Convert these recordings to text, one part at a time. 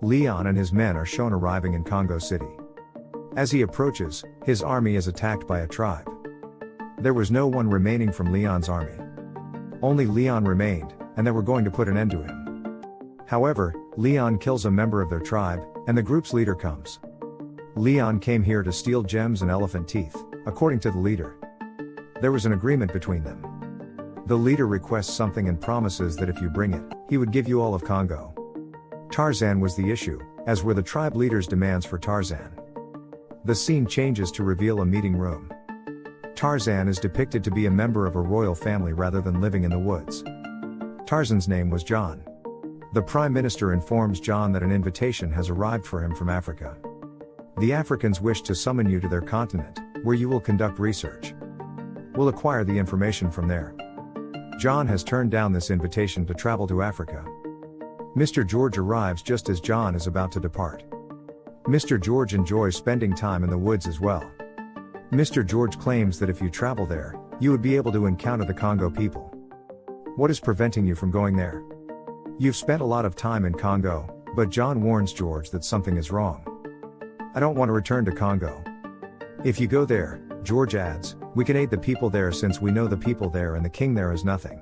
Leon and his men are shown arriving in Congo City. As he approaches, his army is attacked by a tribe. There was no one remaining from Leon's army. Only Leon remained, and they were going to put an end to him. However, Leon kills a member of their tribe, and the group's leader comes. Leon came here to steal gems and elephant teeth, according to the leader. There was an agreement between them. The leader requests something and promises that if you bring it, he would give you all of Congo. Tarzan was the issue, as were the tribe leader's demands for Tarzan. The scene changes to reveal a meeting room. Tarzan is depicted to be a member of a royal family rather than living in the woods. Tarzan's name was John. The Prime Minister informs John that an invitation has arrived for him from Africa. The Africans wish to summon you to their continent, where you will conduct research. We'll acquire the information from there. John has turned down this invitation to travel to Africa. Mr. George arrives just as John is about to depart. Mr. George enjoys spending time in the woods as well. Mr. George claims that if you travel there, you would be able to encounter the Congo people. What is preventing you from going there? You've spent a lot of time in Congo, but John warns George that something is wrong. I don't want to return to Congo. If you go there, George adds, we can aid the people there since we know the people there and the king there is nothing.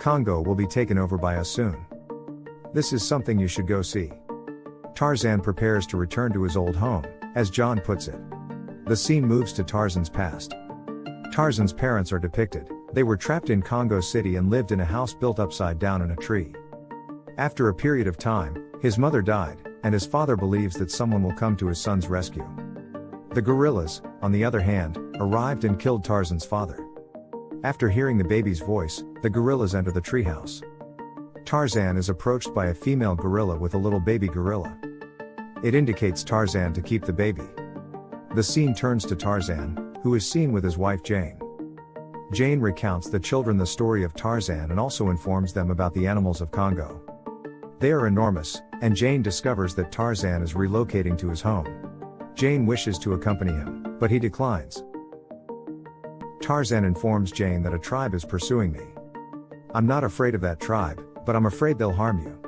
Congo will be taken over by us soon. This is something you should go see. Tarzan prepares to return to his old home, as John puts it. The scene moves to Tarzan's past. Tarzan's parents are depicted, they were trapped in Congo City and lived in a house built upside down in a tree. After a period of time, his mother died, and his father believes that someone will come to his son's rescue. The gorillas, on the other hand, arrived and killed Tarzan's father. After hearing the baby's voice, the gorillas enter the treehouse. Tarzan is approached by a female gorilla with a little baby gorilla. It indicates Tarzan to keep the baby. The scene turns to Tarzan, who is seen with his wife Jane. Jane recounts the children the story of Tarzan and also informs them about the animals of Congo. They are enormous, and Jane discovers that Tarzan is relocating to his home. Jane wishes to accompany him, but he declines. Tarzan informs Jane that a tribe is pursuing me. I'm not afraid of that tribe, but I'm afraid they'll harm you.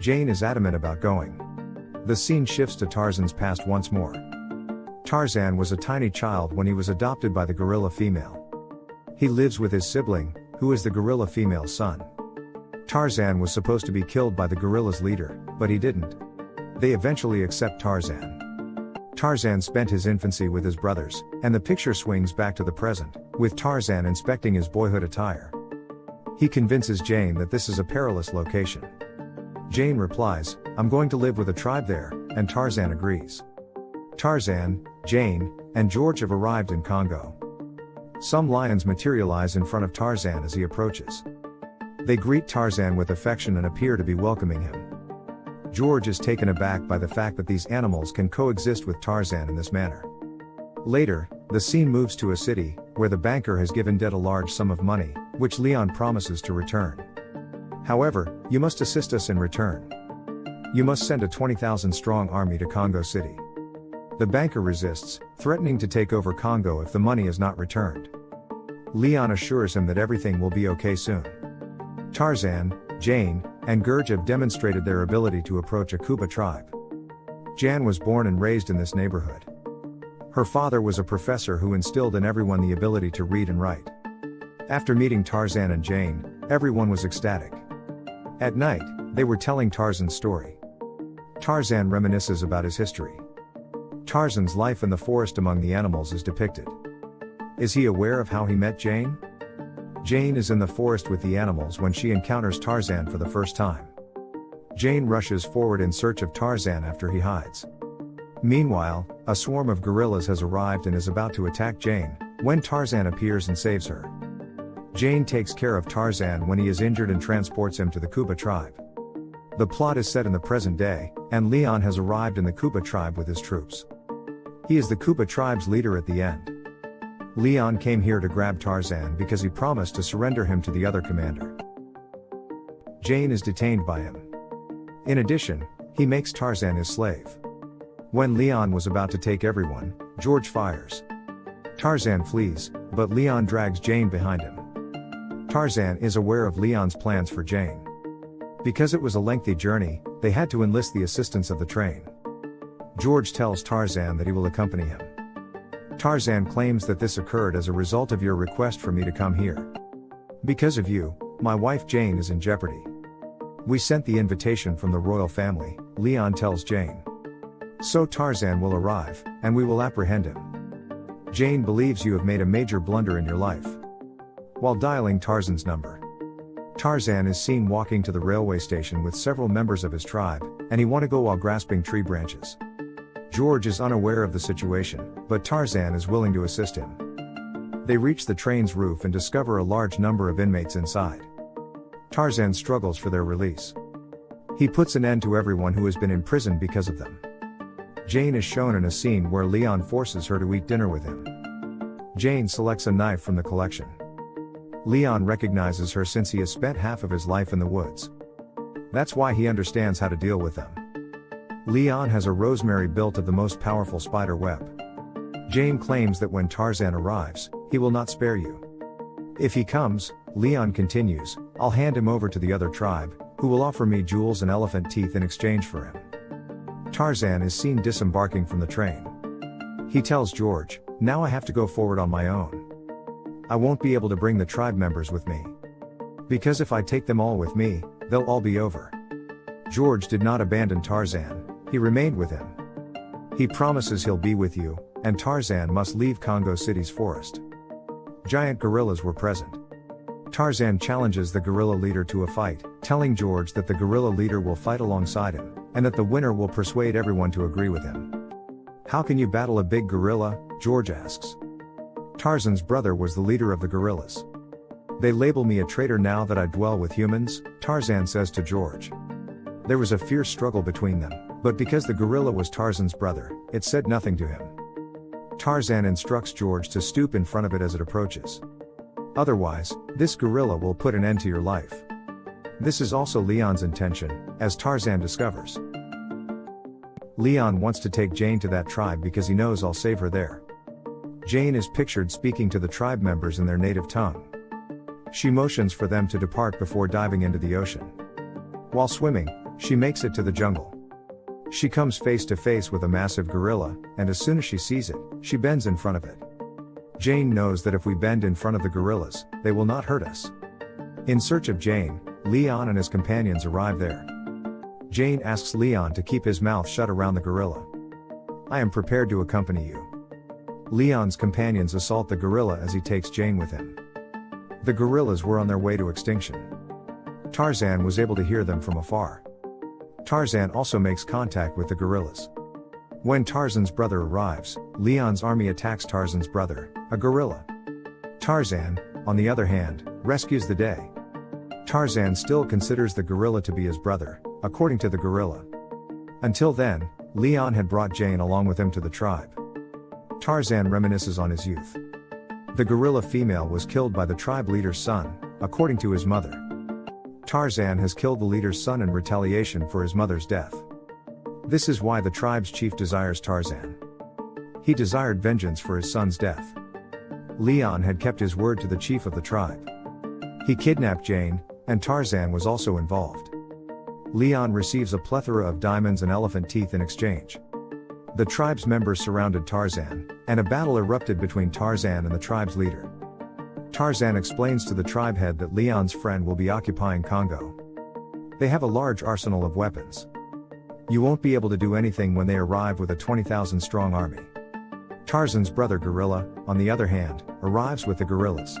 Jane is adamant about going. The scene shifts to Tarzan's past once more. Tarzan was a tiny child when he was adopted by the gorilla female. He lives with his sibling, who is the gorilla female's son. Tarzan was supposed to be killed by the gorilla's leader, but he didn't. They eventually accept Tarzan. Tarzan spent his infancy with his brothers, and the picture swings back to the present, with Tarzan inspecting his boyhood attire. He convinces Jane that this is a perilous location. Jane replies, I'm going to live with a tribe there, and Tarzan agrees. Tarzan, Jane, and George have arrived in Congo. Some lions materialize in front of Tarzan as he approaches. They greet Tarzan with affection and appear to be welcoming him. George is taken aback by the fact that these animals can coexist with Tarzan in this manner. Later, the scene moves to a city, where the banker has given Dead a large sum of money, which Leon promises to return. However, you must assist us in return. You must send a 20,000 strong army to Congo City. The banker resists, threatening to take over Congo if the money is not returned. Leon assures him that everything will be okay soon. Tarzan, Jane, and George have demonstrated their ability to approach a Kuba tribe. Jane was born and raised in this neighborhood. Her father was a professor who instilled in everyone the ability to read and write. After meeting Tarzan and Jane, everyone was ecstatic. At night, they were telling Tarzan's story. Tarzan reminisces about his history. Tarzan's life in the forest among the animals is depicted. Is he aware of how he met Jane? Jane is in the forest with the animals when she encounters Tarzan for the first time. Jane rushes forward in search of Tarzan after he hides. Meanwhile, a swarm of gorillas has arrived and is about to attack Jane, when Tarzan appears and saves her. Jane takes care of Tarzan when he is injured and transports him to the Kuba tribe. The plot is set in the present day, and Leon has arrived in the Kuba tribe with his troops. He is the Kuba tribe's leader at the end. Leon came here to grab Tarzan because he promised to surrender him to the other commander. Jane is detained by him. In addition, he makes Tarzan his slave. When Leon was about to take everyone, George fires. Tarzan flees, but Leon drags Jane behind him. Tarzan is aware of Leon's plans for Jane. Because it was a lengthy journey, they had to enlist the assistance of the train. George tells Tarzan that he will accompany him. Tarzan claims that this occurred as a result of your request for me to come here. Because of you, my wife Jane is in jeopardy. We sent the invitation from the royal family, Leon tells Jane. So Tarzan will arrive, and we will apprehend him. Jane believes you have made a major blunder in your life. While dialing Tarzan's number, Tarzan is seen walking to the railway station with several members of his tribe, and he want to go while grasping tree branches. George is unaware of the situation, but Tarzan is willing to assist him. They reach the train's roof and discover a large number of inmates inside. Tarzan struggles for their release. He puts an end to everyone who has been imprisoned because of them. Jane is shown in a scene where Leon forces her to eat dinner with him. Jane selects a knife from the collection. Leon recognizes her since he has spent half of his life in the woods. That's why he understands how to deal with them. Leon has a rosemary built of the most powerful spider web. Jane claims that when Tarzan arrives, he will not spare you. If he comes, Leon continues, I'll hand him over to the other tribe, who will offer me jewels and elephant teeth in exchange for him. Tarzan is seen disembarking from the train. He tells George, Now I have to go forward on my own. I won't be able to bring the tribe members with me. Because if I take them all with me, they'll all be over. George did not abandon Tarzan, he remained with him. He promises he'll be with you, and Tarzan must leave Congo City's forest. Giant gorillas were present. Tarzan challenges the gorilla leader to a fight, telling George that the gorilla leader will fight alongside him, and that the winner will persuade everyone to agree with him. How can you battle a big gorilla? George asks. Tarzan's brother was the leader of the gorillas. They label me a traitor now that I dwell with humans, Tarzan says to George. There was a fierce struggle between them, but because the gorilla was Tarzan's brother, it said nothing to him. Tarzan instructs George to stoop in front of it as it approaches. Otherwise, this gorilla will put an end to your life. This is also Leon's intention, as Tarzan discovers. Leon wants to take Jane to that tribe because he knows I'll save her there. Jane is pictured speaking to the tribe members in their native tongue. She motions for them to depart before diving into the ocean. While swimming, she makes it to the jungle. She comes face to face with a massive gorilla, and as soon as she sees it, she bends in front of it. Jane knows that if we bend in front of the gorillas, they will not hurt us. In search of Jane, Leon and his companions arrive there. Jane asks Leon to keep his mouth shut around the gorilla. I am prepared to accompany you. Leon's companions assault the gorilla as he takes Jane with him. The gorillas were on their way to extinction. Tarzan was able to hear them from afar. Tarzan also makes contact with the gorillas. When Tarzan's brother arrives, Leon's army attacks Tarzan's brother, a gorilla. Tarzan, on the other hand, rescues the day. Tarzan still considers the gorilla to be his brother, according to the gorilla. Until then, Leon had brought Jane along with him to the tribe. Tarzan reminisces on his youth. The gorilla female was killed by the tribe leader's son, according to his mother. Tarzan has killed the leader's son in retaliation for his mother's death. This is why the tribe's chief desires Tarzan. He desired vengeance for his son's death. Leon had kept his word to the chief of the tribe. He kidnapped Jane, and Tarzan was also involved. Leon receives a plethora of diamonds and elephant teeth in exchange. The tribe's members surrounded Tarzan, and a battle erupted between Tarzan and the tribe's leader. Tarzan explains to the tribe head that Leon's friend will be occupying Congo. They have a large arsenal of weapons. You won't be able to do anything when they arrive with a 20,000 strong army. Tarzan's brother Gorilla, on the other hand, arrives with the gorillas.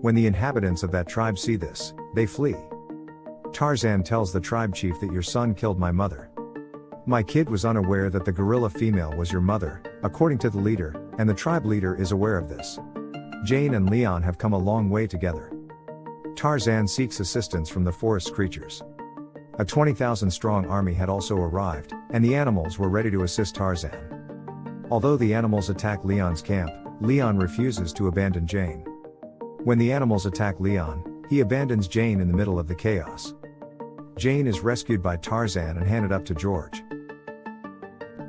When the inhabitants of that tribe see this, they flee. Tarzan tells the tribe chief that your son killed my mother. My kid was unaware that the gorilla female was your mother, according to the leader, and the tribe leader is aware of this. Jane and Leon have come a long way together. Tarzan seeks assistance from the forest creatures. A 20,000 strong army had also arrived, and the animals were ready to assist Tarzan. Although the animals attack Leon's camp, Leon refuses to abandon Jane. When the animals attack Leon, he abandons Jane in the middle of the chaos. Jane is rescued by Tarzan and handed up to George.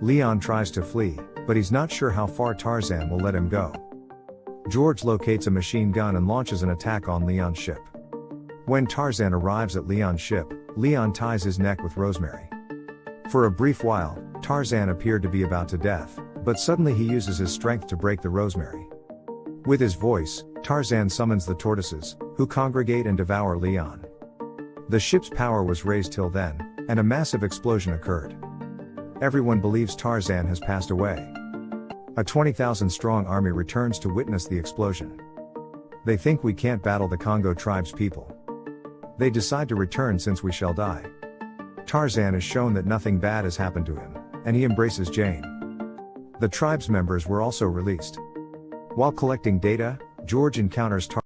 Leon tries to flee, but he's not sure how far Tarzan will let him go. George locates a machine gun and launches an attack on Leon's ship. When Tarzan arrives at Leon's ship, Leon ties his neck with Rosemary. For a brief while, Tarzan appeared to be about to death, but suddenly he uses his strength to break the Rosemary. With his voice, Tarzan summons the tortoises, who congregate and devour Leon. The ship's power was raised till then, and a massive explosion occurred. Everyone believes Tarzan has passed away. A 20,000 strong army returns to witness the explosion. They think we can't battle the Congo tribe's people. They decide to return since we shall die. Tarzan is shown that nothing bad has happened to him, and he embraces Jane. The tribe's members were also released. While collecting data, George encounters Tarzan.